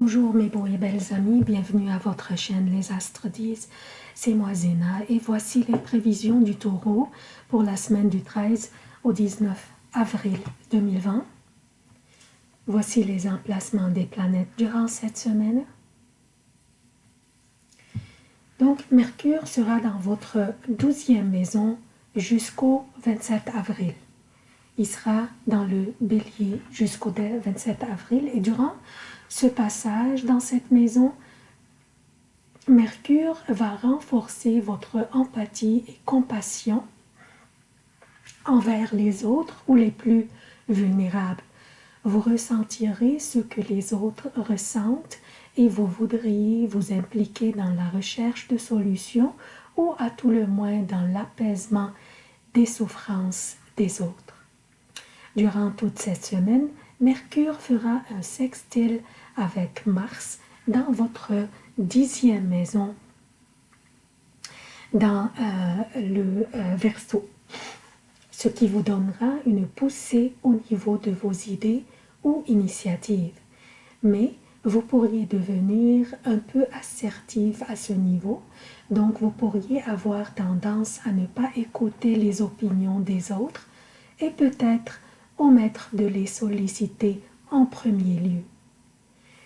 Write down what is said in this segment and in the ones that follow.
Bonjour mes beaux et belles amis, bienvenue à votre chaîne Les Astres 10. C'est moi Zéna et voici les prévisions du taureau pour la semaine du 13 au 19 avril 2020. Voici les emplacements des planètes durant cette semaine. Donc Mercure sera dans votre douzième maison jusqu'au 27 avril. Il sera dans le bélier jusqu'au 27 avril et durant ce passage dans cette maison, Mercure va renforcer votre empathie et compassion envers les autres ou les plus vulnérables. Vous ressentirez ce que les autres ressentent et vous voudriez vous impliquer dans la recherche de solutions ou à tout le moins dans l'apaisement des souffrances des autres. Durant toute cette semaine, Mercure fera un sextile avec Mars dans votre dixième maison, dans euh, le euh, Verseau, ce qui vous donnera une poussée au niveau de vos idées ou initiatives. Mais vous pourriez devenir un peu assertif à ce niveau, donc vous pourriez avoir tendance à ne pas écouter les opinions des autres et peut-être omettre de les solliciter en premier lieu.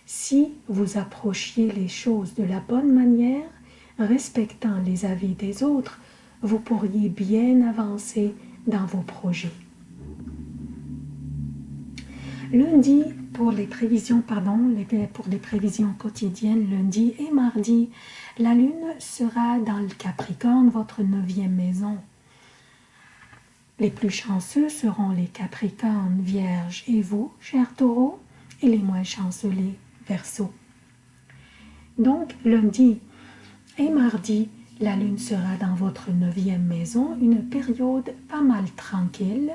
Si vous approchiez les choses de la bonne manière, respectant les avis des autres, vous pourriez bien avancer dans vos projets. Lundi, pour les prévisions, pardon, pour les prévisions quotidiennes, lundi et mardi, la lune sera dans le Capricorne, votre neuvième maison. Les plus chanceux seront les Capricornes, Vierges et vous, chers taureaux, et les moins chanceux, les Verseaux. Donc, lundi et mardi, la lune sera dans votre neuvième maison, une période pas mal tranquille,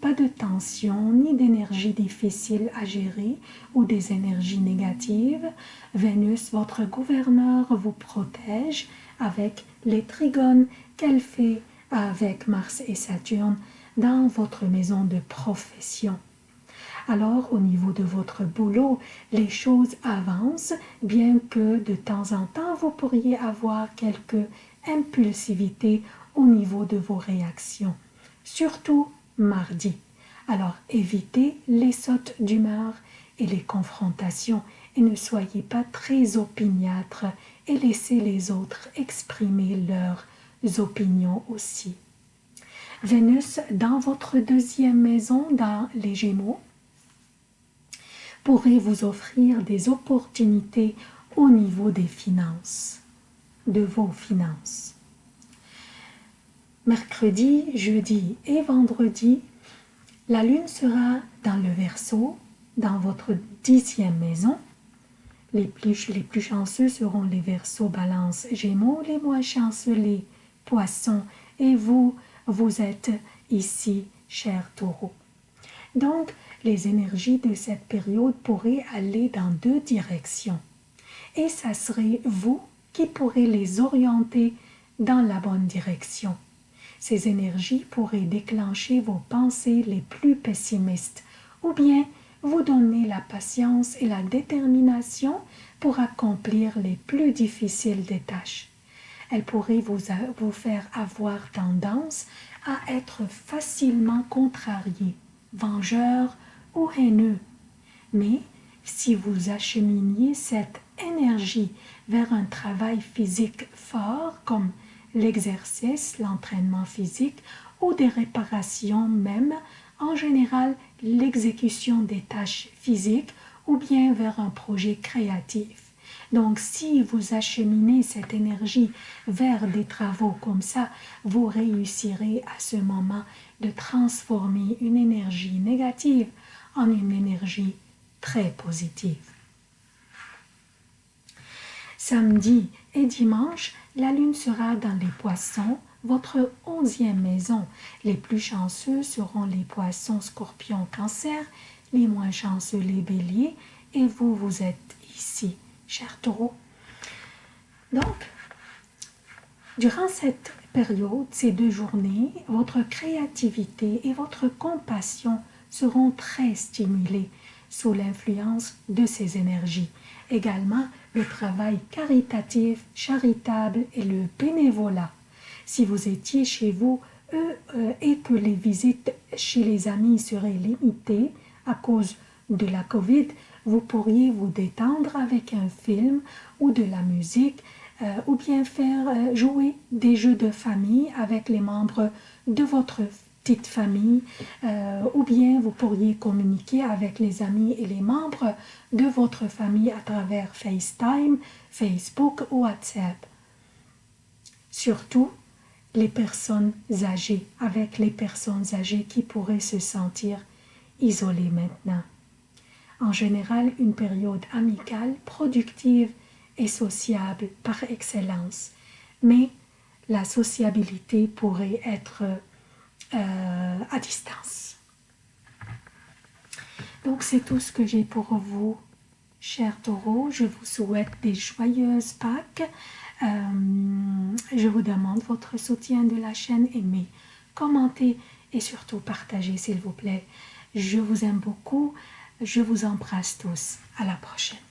pas de tension ni d'énergie difficile à gérer ou des énergies négatives. Vénus, votre gouverneur, vous protège avec les trigones qu'elle fait avec Mars et Saturne dans votre maison de profession. Alors, au niveau de votre boulot, les choses avancent, bien que de temps en temps, vous pourriez avoir quelques impulsivités au niveau de vos réactions, surtout mardi. Alors, évitez les sautes d'humeur et les confrontations et ne soyez pas très opiniâtre et laissez les autres exprimer leurs opinions aussi. Vénus dans votre deuxième maison dans les Gémeaux pourrait vous offrir des opportunités au niveau des finances, de vos finances. Mercredi, jeudi et vendredi, la lune sera dans le Verseau, dans votre dixième maison. Les plus, chanceux seront les Verseaux, Balance, Gémeaux, les moins chanceux Poissons et vous, vous êtes ici, cher taureau. Donc, les énergies de cette période pourraient aller dans deux directions. Et ça serait vous qui pourrez les orienter dans la bonne direction. Ces énergies pourraient déclencher vos pensées les plus pessimistes ou bien vous donner la patience et la détermination pour accomplir les plus difficiles des tâches. Elles pourraient vous, vous faire avoir tendance à être facilement contrarié, vengeur ou haineux. Mais si vous acheminiez cette énergie vers un travail physique fort comme l'exercice, l'entraînement physique ou des réparations même, en général l'exécution des tâches physiques ou bien vers un projet créatif. Donc si vous acheminez cette énergie vers des travaux comme ça, vous réussirez à ce moment de transformer une énergie négative en une énergie très positive. Samedi et dimanche, la lune sera dans les poissons, votre onzième maison. Les plus chanceux seront les poissons, scorpions, cancer, les moins chanceux les béliers, et vous, vous êtes ici cher taureau. Donc, durant cette période, ces deux journées, votre créativité et votre compassion seront très stimulées. sous l'influence de ces énergies. Également, le travail caritatif, charitable et le bénévolat. Si vous étiez chez vous euh, et que les visites chez les amis seraient limitées à cause de la Covid, vous pourriez vous détendre avec un film ou de la musique euh, ou bien faire euh, jouer des jeux de famille avec les membres de votre petite famille ou bien vous pourriez communiquer avec les amis et les membres de votre famille à travers FaceTime, Facebook ou WhatsApp. Surtout, les personnes âgées, avec les personnes âgées qui pourraient se sentir isolées maintenant. En général, une période amicale, productive et sociable par excellence. Mais la sociabilité pourrait être euh, à distance. Donc c'est tout ce que j'ai pour vous, chers taureaux. Je vous souhaite des joyeuses Pâques. Euh, je vous demande votre soutien de la chaîne, aimez, commentez et surtout partagez s'il vous plaît. Je vous aime beaucoup, je vous embrasse tous. À la prochaine.